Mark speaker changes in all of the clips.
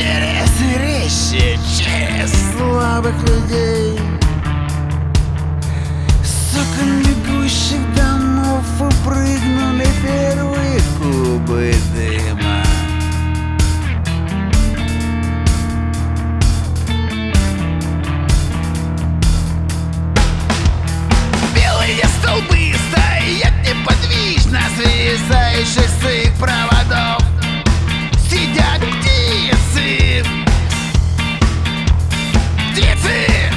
Speaker 1: через вещи, через слабых людей. С бегущих домов выпрыгнули первые кубы дыма. Белые столбы стоят неподвижно, свисающих с их проводов. Птицы! Птицы!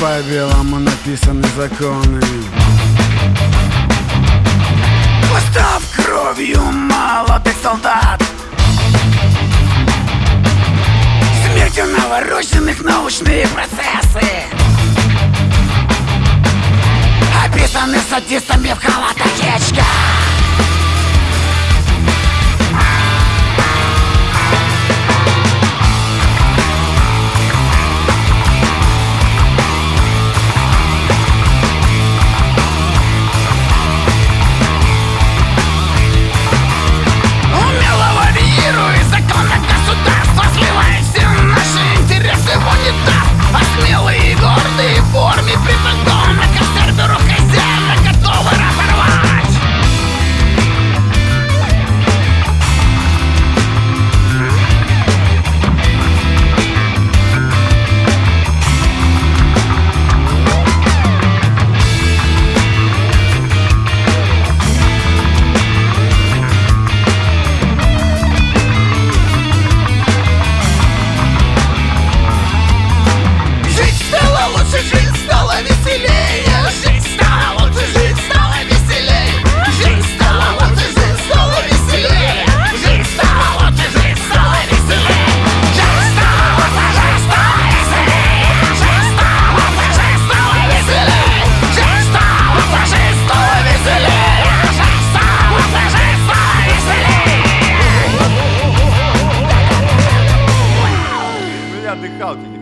Speaker 1: по-белому написаны законы. Постав кровью молодых солдат. Смертью навороченных научные процессы. Описаны садистами в халатах ячках смелый и гордый. отдыхалки.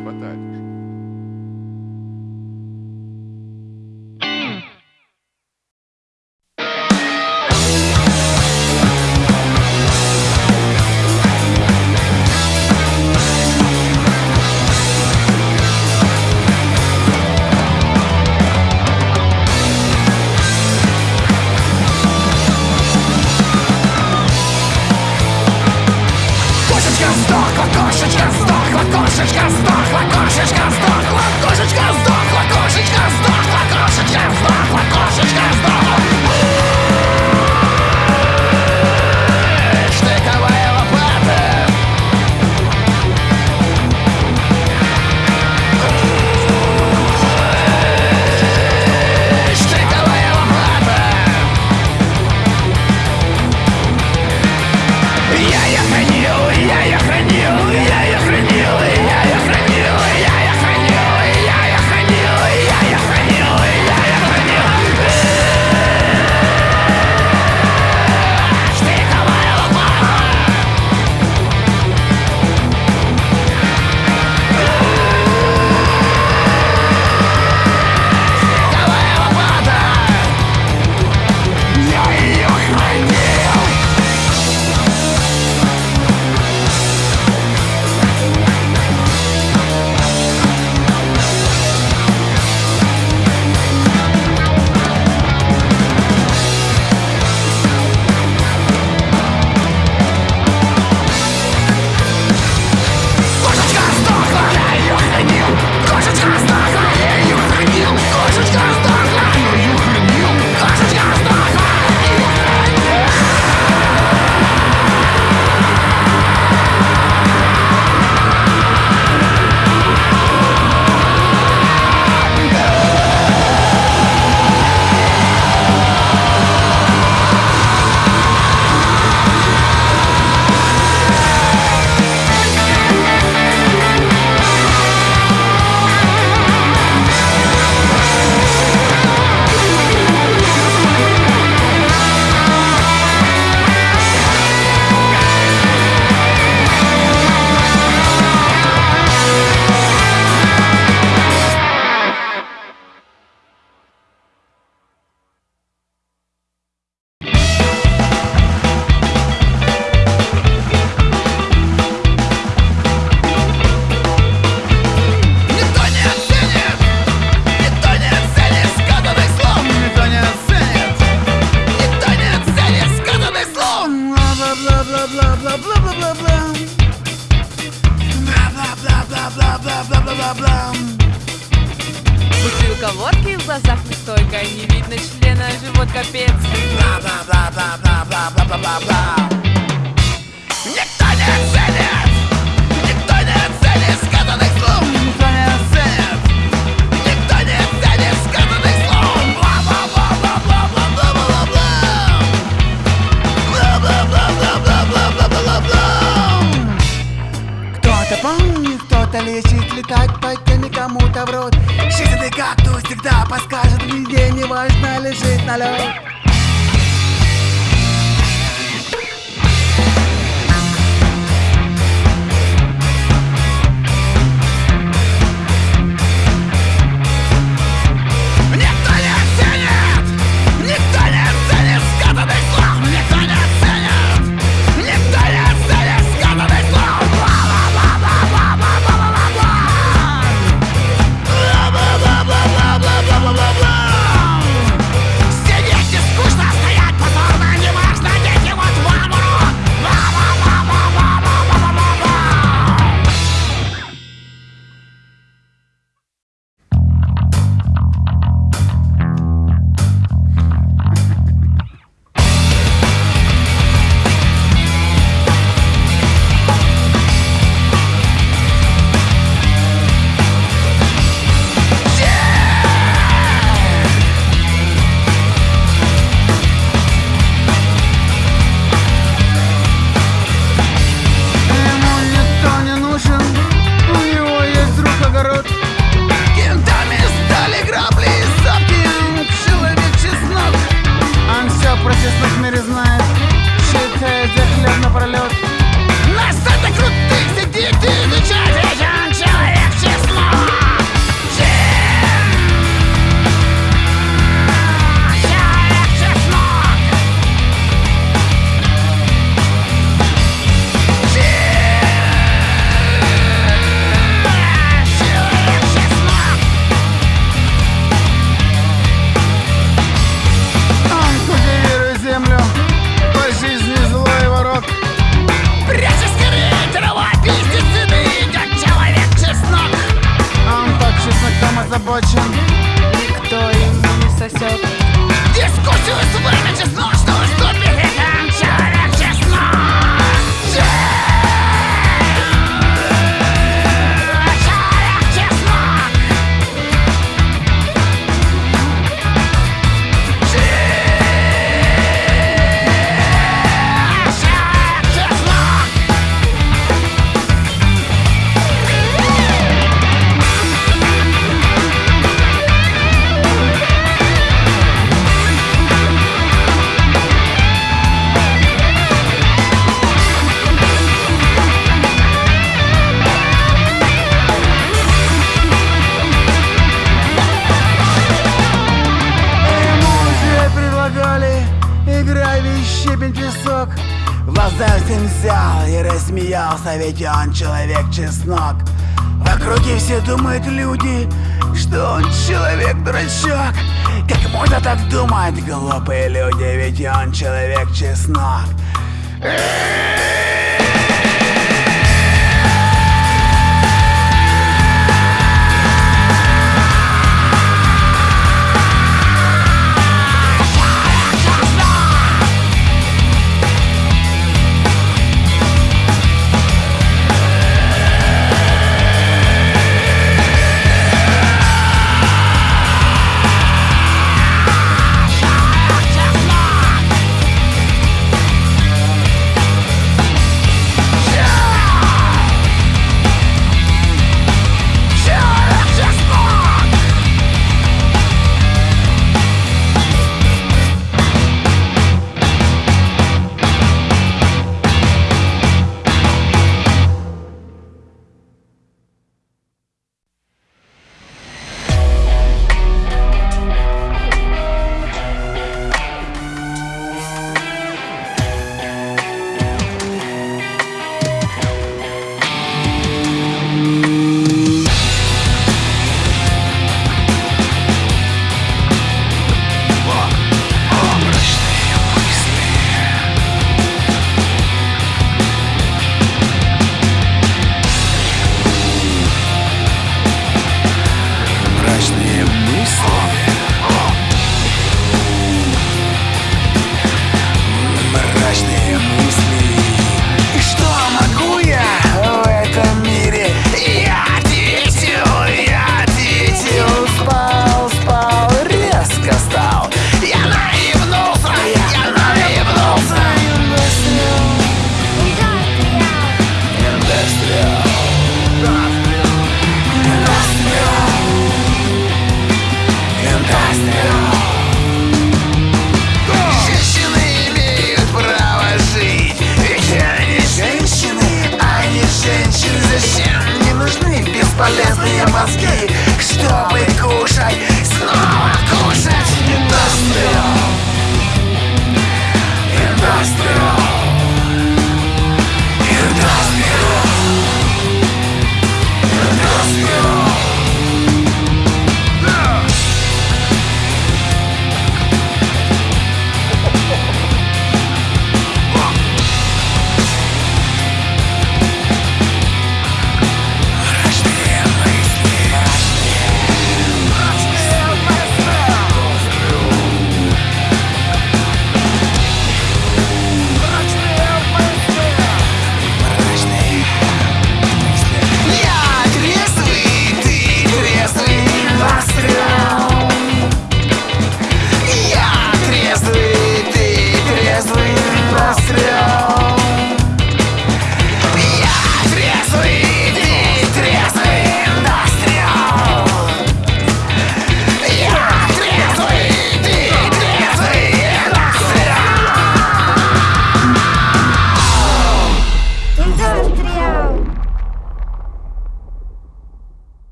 Speaker 1: лечить, летать, пока никому-то в
Speaker 2: рот. Щит ты как,
Speaker 1: то всегда подскажет, где не важно,
Speaker 2: лежит на лед.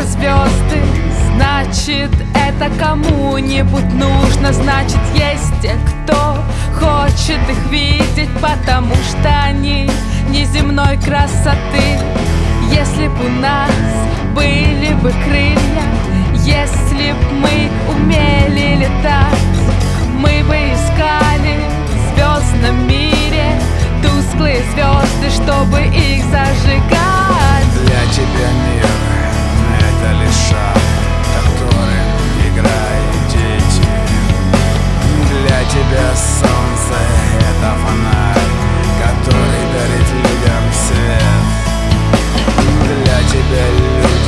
Speaker 2: Зажигаются звезды Значит, это кому-нибудь нужно. Значит, есть те, кто хочет их видеть Потому что они неземной красоты. Если б у нас были бы крылья Если б мы умели летать Мы бы искали в звездном мире Тусклые звезды, чтобы их зажигать.
Speaker 1: Для тебя мир — шар, которым играют дети. Для тебя солнце — это фонарь, который дарит людям свет. Для тебя люди —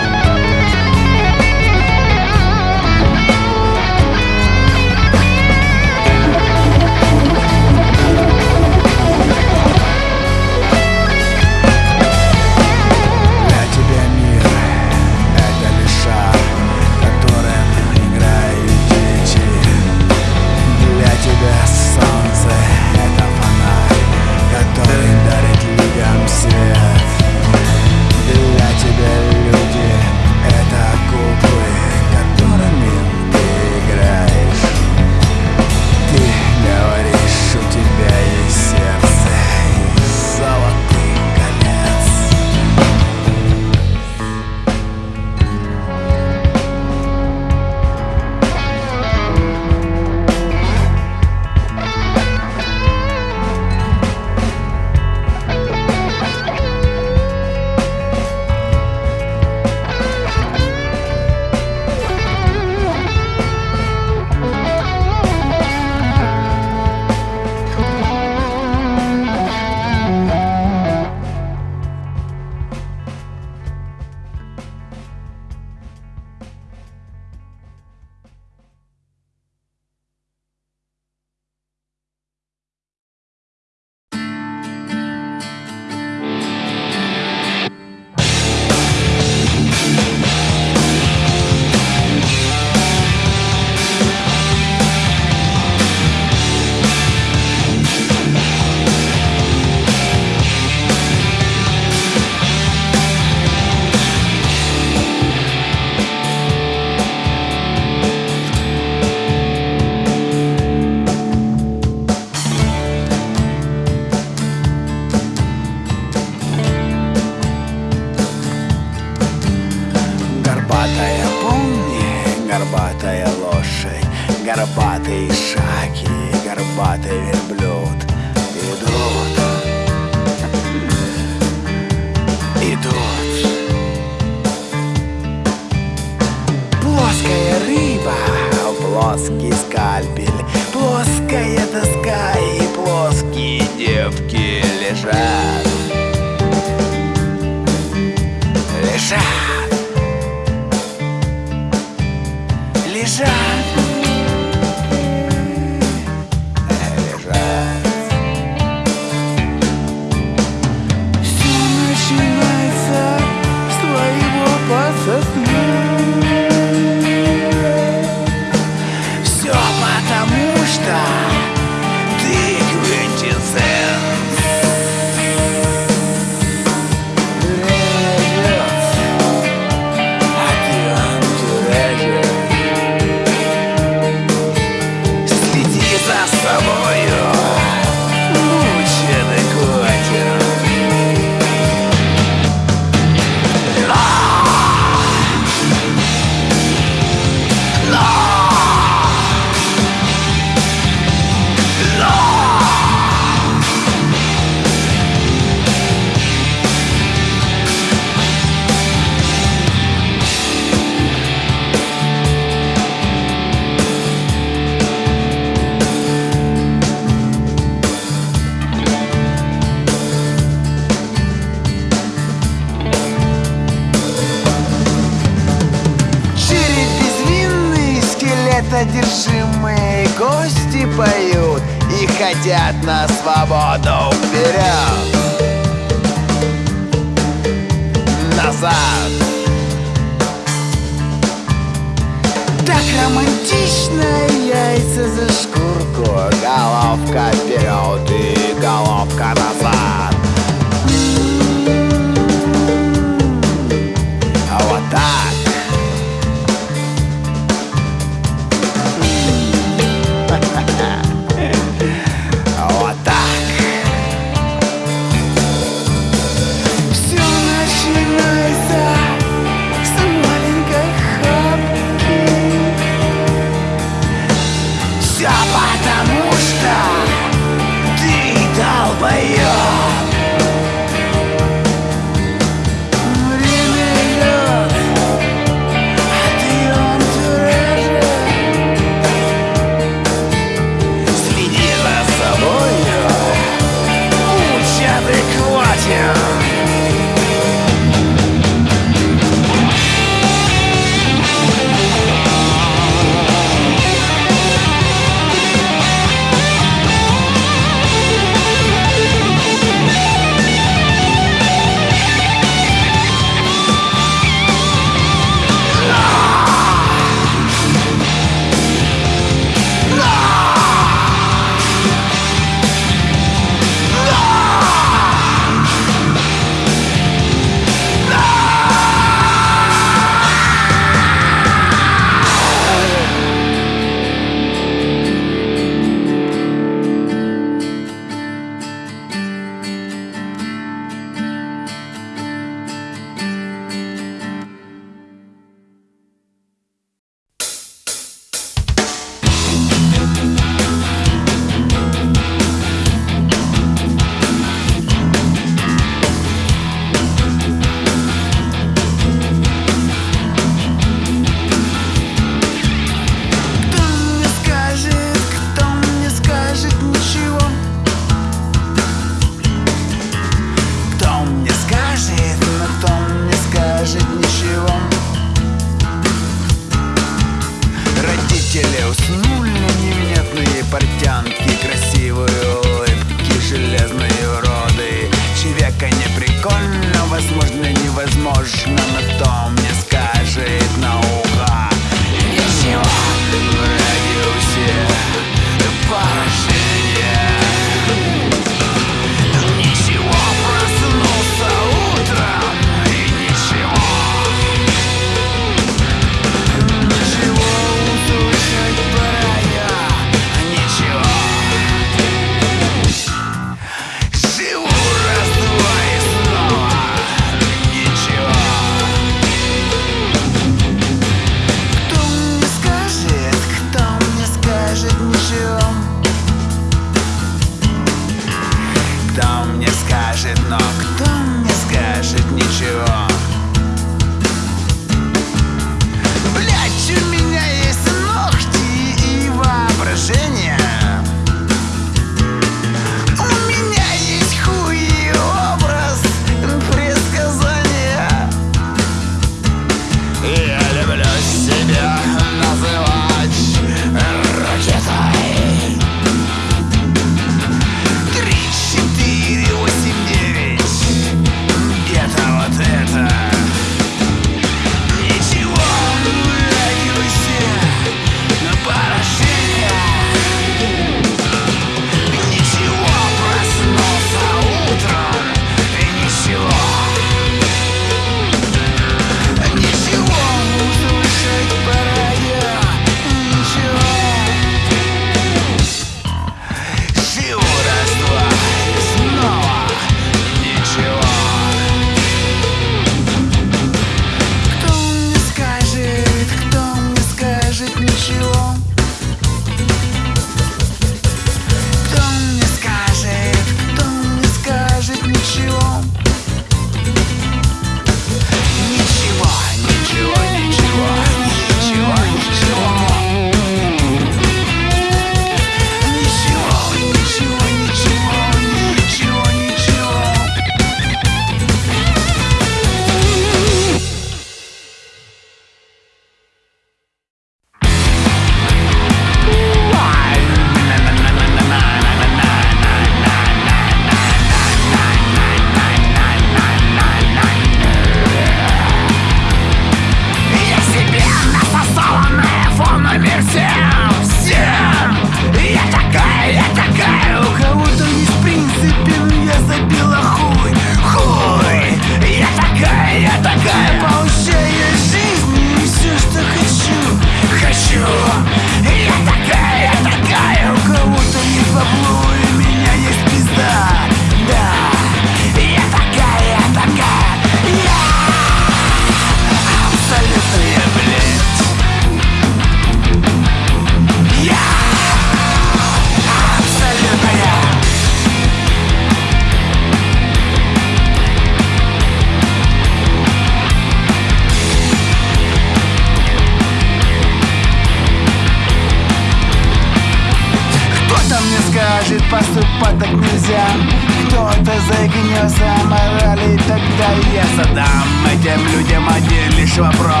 Speaker 1: вопрос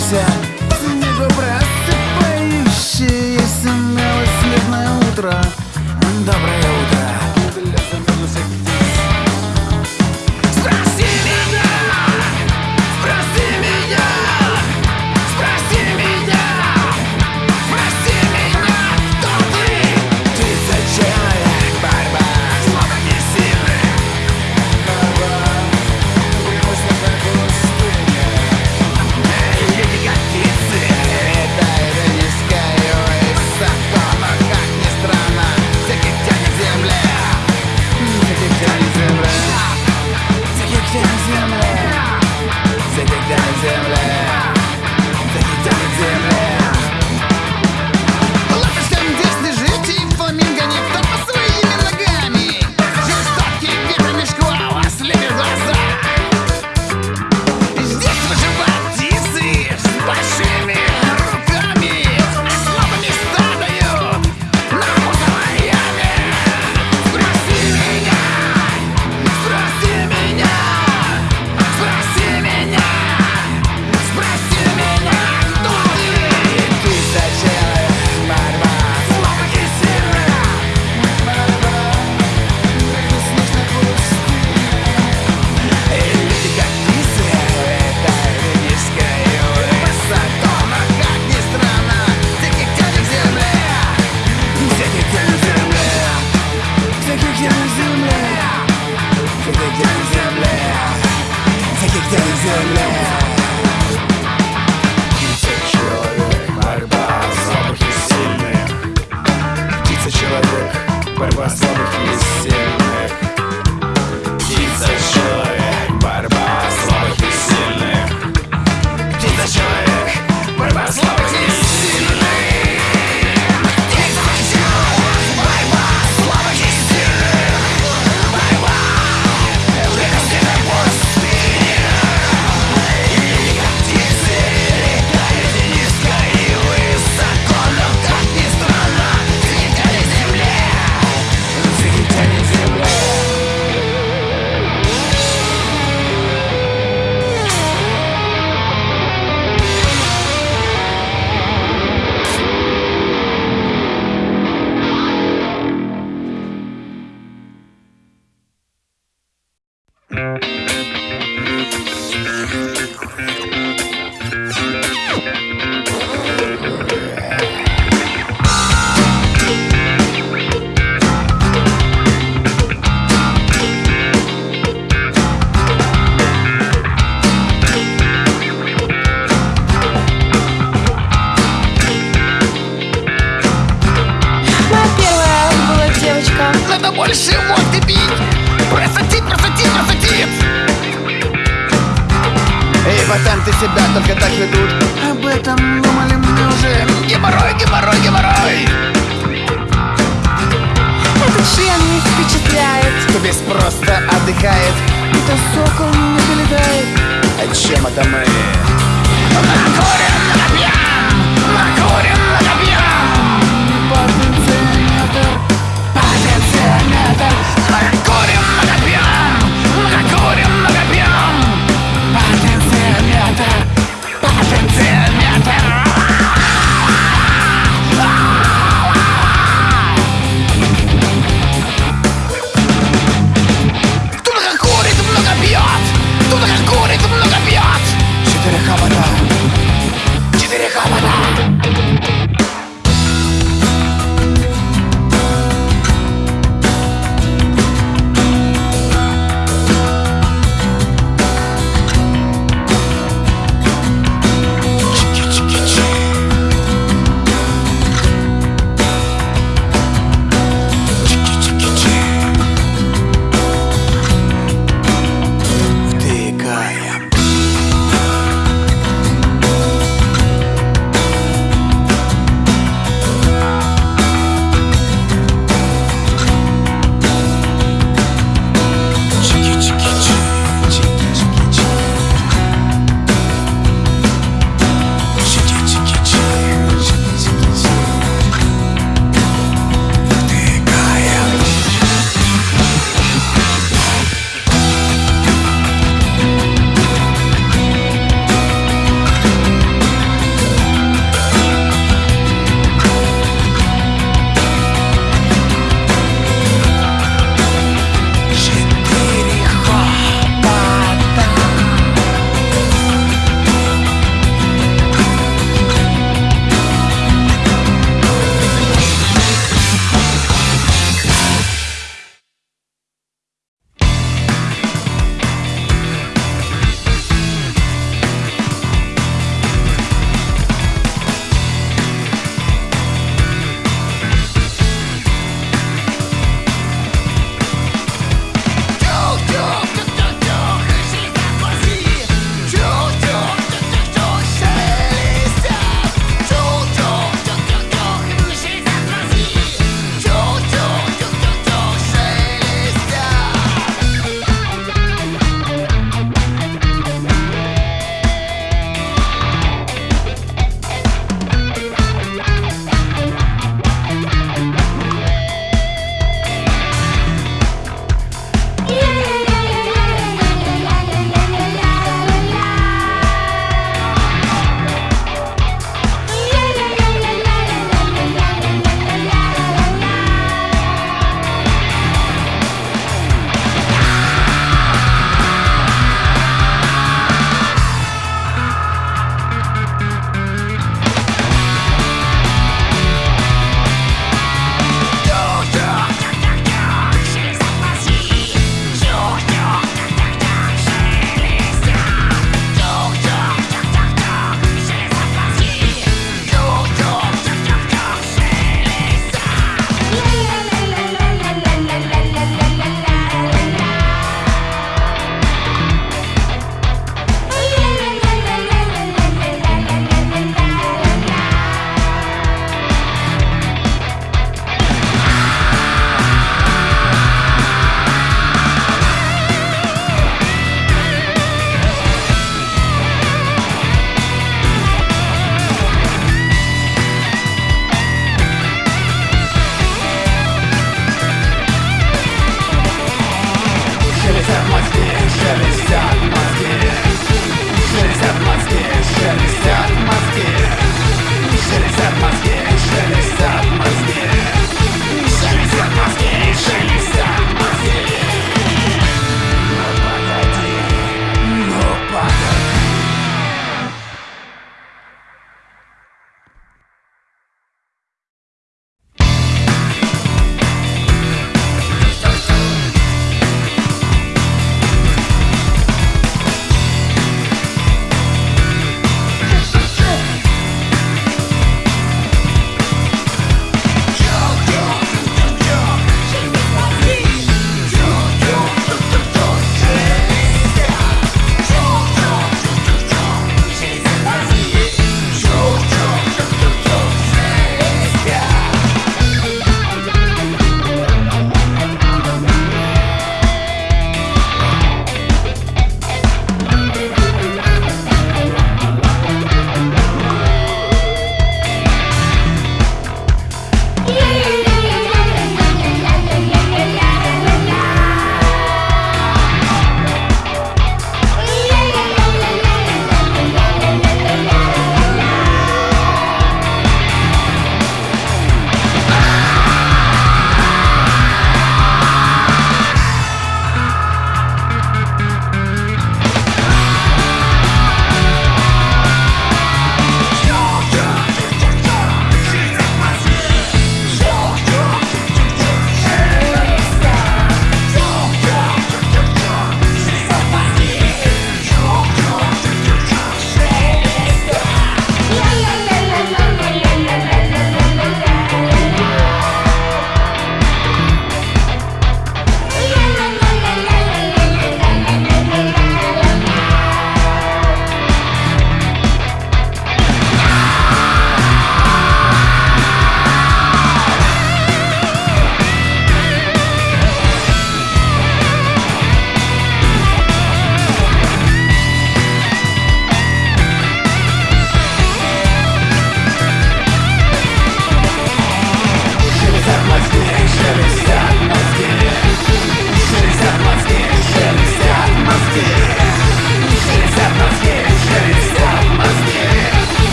Speaker 1: sunset Chama também. Agora,